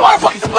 motherfuckers.